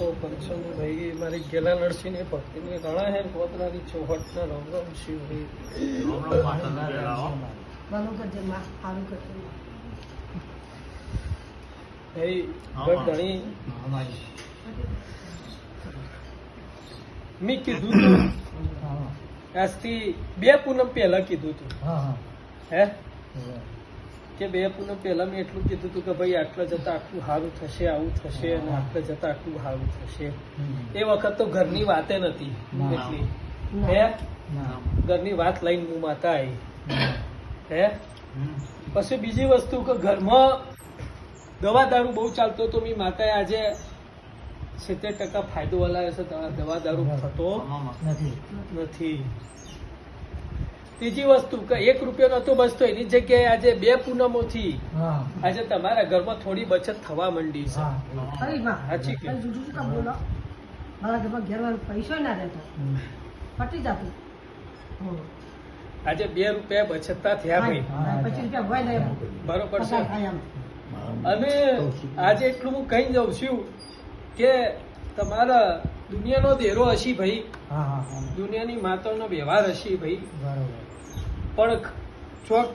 લાખો પંચોની ભાઈ મારી ગેલા નરસિંહની ભક્તિની રણા હે ગોતરાની ચોહટના રામ રામ શિવ. ધણી. મેં કીધું તું આજથી બે પૂનમ પહેલા કીધું તું. હે. કે બે પૂનમ પહેલા મેં એટલું કીધું તું કે ભાઈ આટલા જતા આટલું સારું થશે આવું થશે અને આટલા જતા આટલું સારું થશે. એ વખત તો ઘરની વાતે નથી એટલી. હે? ઘરની વાત લઈને હું માતા આવી હે? પછી બીજી વસ્તુ કે ઘરમાં દવા દારૂ બહુ ચાલતો તો મેં માતાએ આજે સિત્તેર ટકા ફાયદો હલાવે છે દવા- દવા દારૂ થતો નથી. ત્રીજી વસ્તુ કે એક રૂપિયો નતો બચતો એની જગ્યાએ આજે બે પૂનમોથી આજે તમારા ઘરમાં થોડી બચત થવા માંડી છે. સાચી કે? મારા ઘરમાં પૈસો ના રહેતો. પટી જતું. આજે બે રૂપિયા બચતતા થયા ભાઈ. બરોબર છે. અને આજે એટલું હું કહી જાઉં છું કે તમારા દુનિયાનો દેરો હશી ભાઈ. દુનિયાની માતાનો વ્યવહાર હશી ભાઈ. પણ ચોક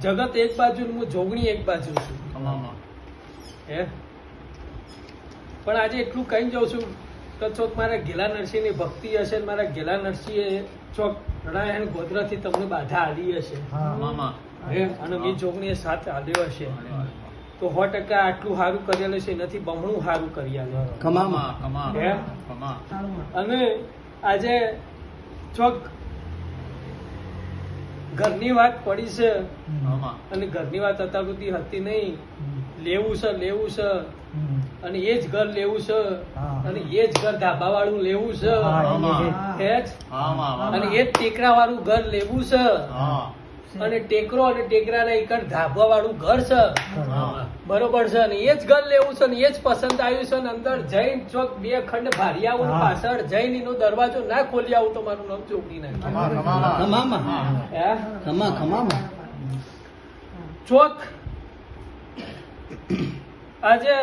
જગત એક બાજુ હું જોગણી એક બાજુ છું. હે? પણ આજે એટલું કહી જાઉં છું કે ચોક મારા ગેલા નરસિંહની ભક્તિ હશે ને મારા ગેલા નરસિંહે ચોક રણાયણ ગોધરાથી તમને બાધા આવી હશે. હે. અને મી જોગણીએ સાથ આવ્યો હશે. તો સો ટકા આટલું સારું કરેલું છે નથી બમણું સારું કરી. અને આજે ચોક ઘરની વાત પડી છે. અને ઘરની વાત અત્યાર સુધી હતી નહીં. લેવું છે લેવું છે. અને એ જ ઘર લેવું છે. અને એ જ ઘર ધાબા વાળું લેવું છે. હે અને એ જ ટેકરા વાળું ઘર લેવું છે. અને ટેકરો અને ટેકરાના એક ધાબા વાળું ઘર છે. બરોબર છે. ને એ જ ઘર લેવું છે ને એ જ પસંદ આવ્યું છે ને અંદર જૈન ચોક બે ખંડ ભારી આવું પાછળ જૈન નો દરવાજો ના ખોલી આવું તો મારું નામ ચોકડી નાખે. ચોક. આજે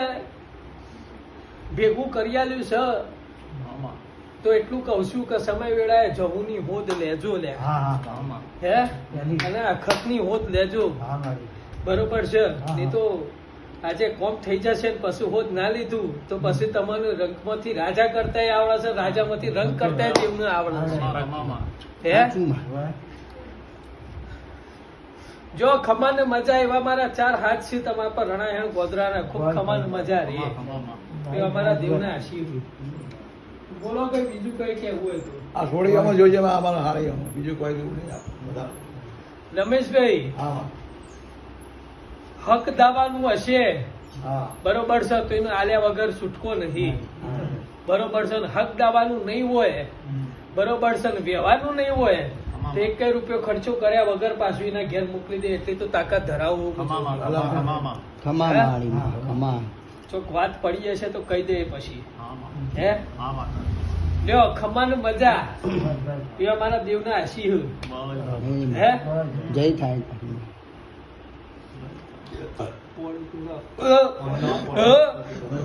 ભેગું કરી આલ્યું છે. તો એટલું કહું છું કે સમય વેળાએ જવુંની હોદ લેજો લે. હે અને અખતની હોદ લેજો. બરોબર છે. નહીં તો આજે કોમ થઈ જશે ને પછી હોદ ના લીધું તો પછી તમને રંગમાંથી રાજા કરતા આવડે છે રાજામાંથી રંગ કરતા એમને આવડે છે. હે? જો ખમાન મજા એવા મારા ચાર હાથ છે તમારા પર રણાયણ ગોધરાના ખૂબ ખમાન મજા રે એ અમારા દેવના આશીર્વાદ. બોલો કે બીજું કઈ કહેવું હોય તો. આ સોળીઓમાં જોઈએ અમારા હારીઓમાં બીજું કોઈ એવું નહીં બધા. રમેશભાઈ હા. હક દાવાનું હશે? બરોબર છે તો એનો આલ્યા વગર છૂટકો નથી બરોબર છે હક દાવાનું નહીં હોય. બરોબર છે ને વ્યવહારનું નહીં હોય. તો એક કઈ રૂપિયો ખર્ચો કર્યા વગર પાછું એના ઘેર મોકલી દે એટલી તો તાકાત ધરાવવું. ચોક વાત પડી જશે તો કહી દે પછી. હે લ્યો મજા. એ અમારા દેવના આશીર્વાદ હે. જય થાય. પોળી પૂરા. અ, અ,